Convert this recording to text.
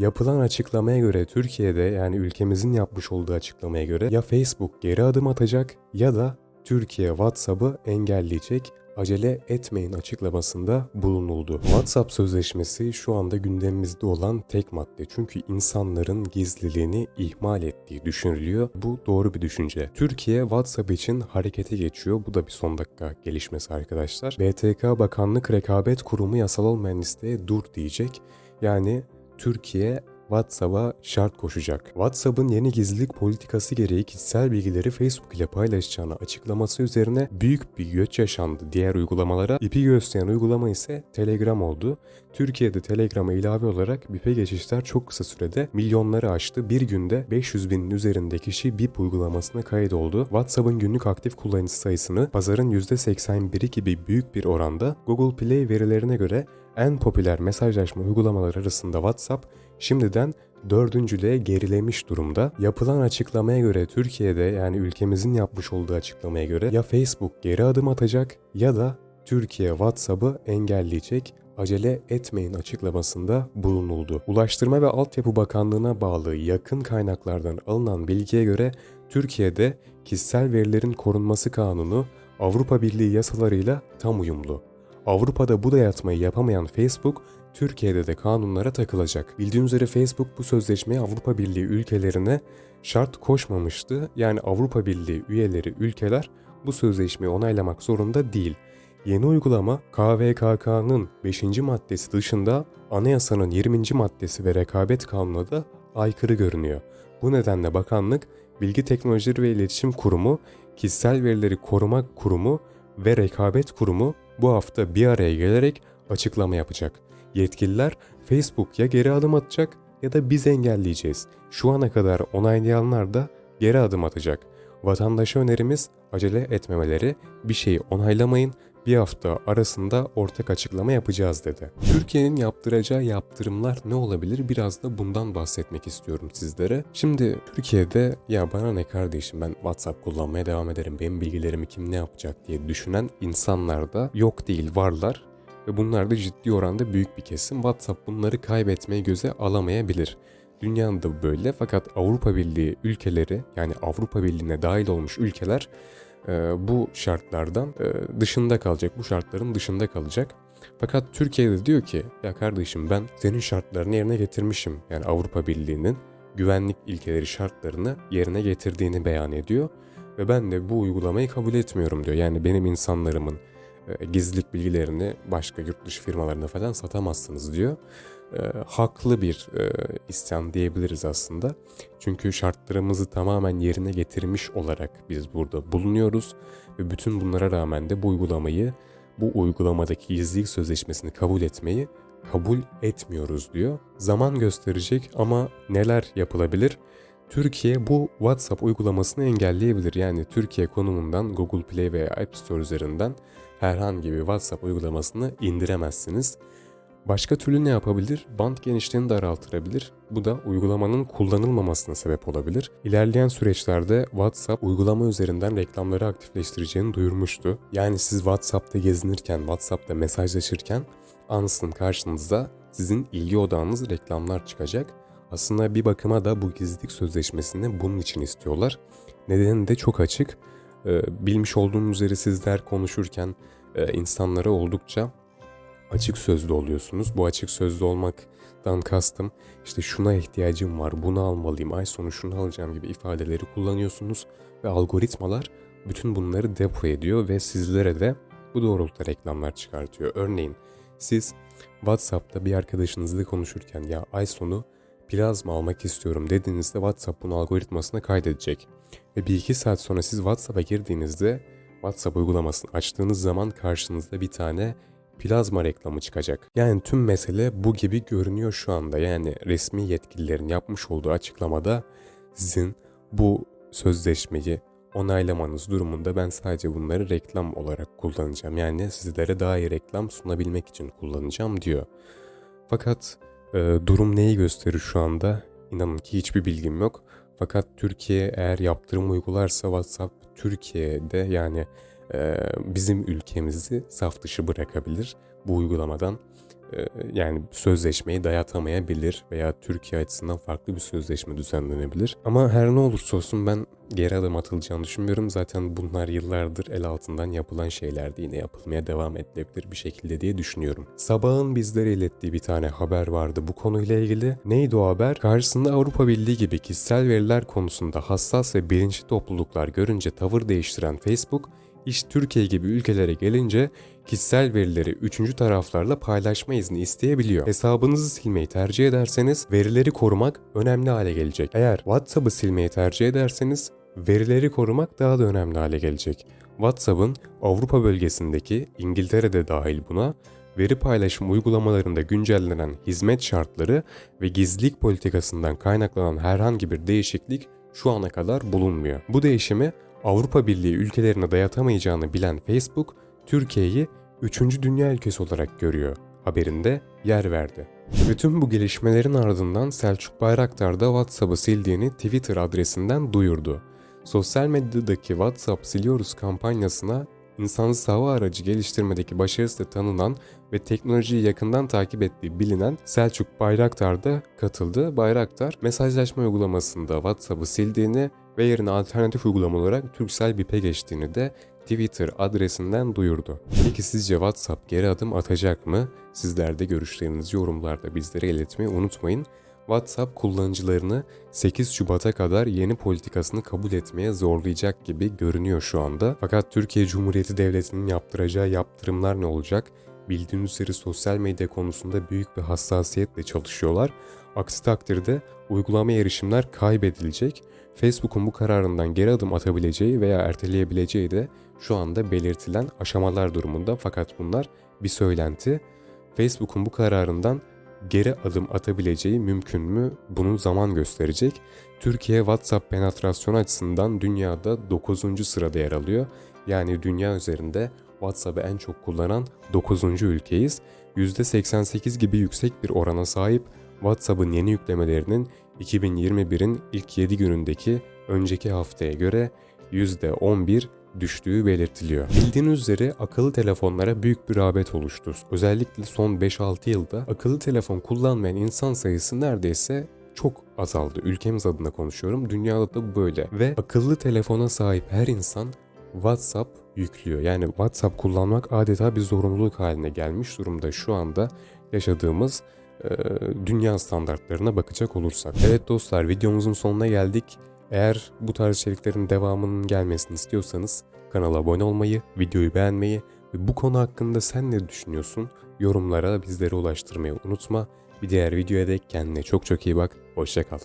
Yapılan açıklamaya göre Türkiye'de yani ülkemizin yapmış olduğu açıklamaya göre ya Facebook geri adım atacak ya da Türkiye WhatsApp'ı engelleyecek acele etmeyin açıklamasında bulunuldu. WhatsApp sözleşmesi şu anda gündemimizde olan tek madde. Çünkü insanların gizliliğini ihmal ettiği düşünülüyor. Bu doğru bir düşünce. Türkiye WhatsApp için harekete geçiyor. Bu da bir son dakika gelişmesi arkadaşlar. BTK Bakanlık Rekabet Kurumu yasal olmayan listeye dur diyecek. Yani Türkiye WhatsApp'a şart koşacak. WhatsApp'ın yeni gizlilik politikası gereği kişisel bilgileri Facebook ile paylaşacağını açıklaması üzerine büyük bir göç yaşandı diğer uygulamalara. İpi gösteren uygulama ise Telegram oldu. Türkiye'de Telegram'a ilave olarak BIP'e geçişler çok kısa sürede milyonları aştı. Bir günde 500 binin üzerinde kişi BIP uygulamasına kaydoldu. WhatsApp'ın günlük aktif kullanıcı sayısını pazarın %81'i gibi büyük bir oranda Google Play verilerine göre en popüler mesajlaşma uygulamaları arasında WhatsApp şimdiden dördüncülüğe gerilemiş durumda. Yapılan açıklamaya göre Türkiye'de yani ülkemizin yapmış olduğu açıklamaya göre ya Facebook geri adım atacak ya da Türkiye WhatsApp'ı engelleyecek acele etmeyin açıklamasında bulunuldu. Ulaştırma ve Altyapı Bakanlığı'na bağlı yakın kaynaklardan alınan bilgiye göre Türkiye'de kişisel verilerin korunması kanunu Avrupa Birliği yasalarıyla tam uyumlu. Avrupa'da bu dayatmayı yapamayan Facebook, Türkiye'de de kanunlara takılacak. Bildiğiniz üzere Facebook bu sözleşmeyi Avrupa Birliği ülkelerine şart koşmamıştı. Yani Avrupa Birliği üyeleri ülkeler bu sözleşmeyi onaylamak zorunda değil. Yeni uygulama KVKK'nın 5. maddesi dışında anayasanın 20. maddesi ve rekabet kanununa da aykırı görünüyor. Bu nedenle bakanlık Bilgi Teknolojileri ve İletişim Kurumu, Kişisel Verileri Koruma Kurumu ve Rekabet Kurumu bu hafta bir araya gelerek açıklama yapacak. Yetkililer Facebook ya geri adım atacak ya da biz engelleyeceğiz. Şu ana kadar onaylayanlar da geri adım atacak. Vatandaşa önerimiz acele etmemeleri, bir şeyi onaylamayın, bir hafta arasında ortak açıklama yapacağız dedi. Türkiye'nin yaptıracağı yaptırımlar ne olabilir? Biraz da bundan bahsetmek istiyorum sizlere. Şimdi Türkiye'de ya bana ne kardeşim ben WhatsApp kullanmaya devam ederim. Benim bilgilerimi kim ne yapacak diye düşünen insanlar da yok değil varlar. Ve bunlar da ciddi oranda büyük bir kesim. WhatsApp bunları kaybetmeye göze alamayabilir. Dünyada da böyle fakat Avrupa Birliği ülkeleri yani Avrupa Birliği'ne dahil olmuş ülkeler e, bu şartlardan e, dışında kalacak. Bu şartların dışında kalacak. Fakat Türkiye'de diyor ki ya kardeşim ben senin şartlarını yerine getirmişim. Yani Avrupa Birliği'nin güvenlik ilkeleri şartlarını yerine getirdiğini beyan ediyor. Ve ben de bu uygulamayı kabul etmiyorum diyor. Yani benim insanlarımın e, gizlilik bilgilerini başka yurt dışı firmalarına falan satamazsınız diyor. E, haklı bir e, isyan diyebiliriz aslında. Çünkü şartlarımızı tamamen yerine getirmiş olarak biz burada bulunuyoruz ve bütün bunlara rağmen de bu uygulamayı, bu uygulamadaki gizlilik sözleşmesini kabul etmeyi kabul etmiyoruz diyor. Zaman gösterecek ama neler yapılabilir? Türkiye bu WhatsApp uygulamasını engelleyebilir. Yani Türkiye konumundan Google Play veya App Store üzerinden herhangi bir WhatsApp uygulamasını indiremezsiniz. Başka türlü ne yapabilir? Band genişliğini daraltırabilir. Bu da uygulamanın kullanılmamasına sebep olabilir. İlerleyen süreçlerde WhatsApp uygulama üzerinden reklamları aktifleştireceğini duyurmuştu. Yani siz WhatsApp'ta gezinirken, WhatsApp'ta mesajlaşırken ansızın karşınıza sizin ilgi odağınız reklamlar çıkacak. Aslında bir bakıma da bu gizlilik sözleşmesini bunun için istiyorlar. Nedeni de çok açık. Ee, bilmiş olduğunuz üzere sizler konuşurken e, insanlara oldukça açık sözlü oluyorsunuz. Bu açık sözlü olmaktan kastım işte şuna ihtiyacım var, bunu almalıyım, ay sonu şunu alacağım gibi ifadeleri kullanıyorsunuz ve algoritmalar bütün bunları depo ediyor ve sizlere de bu doğrultuda reklamlar çıkartıyor. Örneğin siz WhatsApp'ta bir arkadaşınızla konuşurken ya ay sonu plazma almak istiyorum dediğinizde WhatsApp bunu algoritmasına kaydedecek. Ve bir iki saat sonra siz WhatsApp'a girdiğinizde WhatsApp uygulamasını açtığınız zaman karşınızda bir tane plazma reklamı çıkacak. Yani tüm mesele bu gibi görünüyor şu anda. Yani resmi yetkililerin yapmış olduğu açıklamada sizin bu sözleşmeyi onaylamanız durumunda ben sadece bunları reklam olarak kullanacağım. Yani sizlere daha iyi reklam sunabilmek için kullanacağım diyor. Fakat e, durum neyi gösterir şu anda? İnanın ki hiçbir bilgim yok. Fakat Türkiye eğer yaptırım uygularsa WhatsApp Türkiye'de yani e, bizim ülkemizi saf dışı bırakabilir bu uygulamadan yani sözleşmeyi dayatamayabilir veya Türkiye açısından farklı bir sözleşme düzenlenebilir. Ama her ne olursa olsun ben geri adım atılacağını düşünmüyorum. Zaten bunlar yıllardır el altından yapılan şeylerdi. Yine yapılmaya devam edilebilir bir şekilde diye düşünüyorum. Sabahın bizlere ilettiği bir tane haber vardı bu konuyla ilgili. Neydi o haber? Karşısında Avrupa Birliği gibi kişisel veriler konusunda hassas ve bilinçli topluluklar görünce tavır değiştiren Facebook, iş Türkiye gibi ülkelere gelince kişisel verileri üçüncü taraflarla paylaşma izni isteyebiliyor. Hesabınızı silmeyi tercih ederseniz verileri korumak önemli hale gelecek. Eğer WhatsApp'ı silmeyi tercih ederseniz verileri korumak daha da önemli hale gelecek. WhatsApp'ın Avrupa bölgesindeki İngiltere'de dahil buna veri paylaşım uygulamalarında güncellenen hizmet şartları ve gizlilik politikasından kaynaklanan herhangi bir değişiklik şu ana kadar bulunmuyor. Bu değişimi Avrupa Birliği ülkelerine dayatamayacağını bilen Facebook, Türkiye'yi 3. dünya ülkesi olarak görüyor. Haberinde yer verdi. Bütün bu gelişmelerin ardından Selçuk Bayraktar da WhatsApp'ı sildiğini Twitter adresinden duyurdu. Sosyal medyadaki WhatsApp siliyoruz kampanyasına insansız hava aracı geliştirmedeki başarısı tanınan ve teknolojiyi yakından takip ettiği bilinen Selçuk Bayraktar da katıldı. Bayraktar mesajlaşma uygulamasında WhatsApp'ı sildiğini ve yerine alternatif uygulama olarak Turkcell BIP'e geçtiğini de Twitter adresinden duyurdu. Peki sizce WhatsApp geri adım atacak mı? Sizler de görüşlerinizi yorumlarda bizlere iletmeyi unutmayın. WhatsApp kullanıcılarını 8 Şubat'a kadar yeni politikasını kabul etmeye zorlayacak gibi görünüyor şu anda. Fakat Türkiye Cumhuriyeti Devleti'nin yaptıracağı yaptırımlar ne olacak? Bildiğiniz üzere sosyal medya konusunda büyük bir hassasiyetle çalışıyorlar. Aksi takdirde uygulama erişimler kaybedilecek. Facebook'un bu kararından geri adım atabileceği veya erteleyebileceği de şu anda belirtilen aşamalar durumunda fakat bunlar bir söylenti. Facebook'un bu kararından geri adım atabileceği mümkün mü? Bunu zaman gösterecek. Türkiye WhatsApp penetrasyonu açısından dünyada 9. sırada yer alıyor. Yani dünya üzerinde WhatsApp'ı en çok kullanan 9. ülkeyiz. %88 gibi yüksek bir orana sahip WhatsApp'ın yeni yüklemelerinin 2021'in ilk 7 günündeki önceki haftaya göre %11 düştüğü belirtiliyor. Bildiğiniz üzere akıllı telefonlara büyük bir rağbet oluştu. Özellikle son 5-6 yılda akıllı telefon kullanmayan insan sayısı neredeyse çok azaldı. Ülkemiz adına konuşuyorum. Dünyada da böyle. Ve akıllı telefona sahip her insan WhatsApp yüklüyor. Yani WhatsApp kullanmak adeta bir zorunluluk haline gelmiş durumda şu anda yaşadığımız e, dünya standartlarına bakacak olursak. Evet dostlar videomuzun sonuna geldik. Eğer bu tarz içeriklerin devamının gelmesini istiyorsanız kanala abone olmayı, videoyu beğenmeyi ve bu konu hakkında sen ne düşünüyorsun yorumlara bizlere ulaştırmayı unutma. Bir diğer videoya dek kendine çok çok iyi bak. Hoşçakal.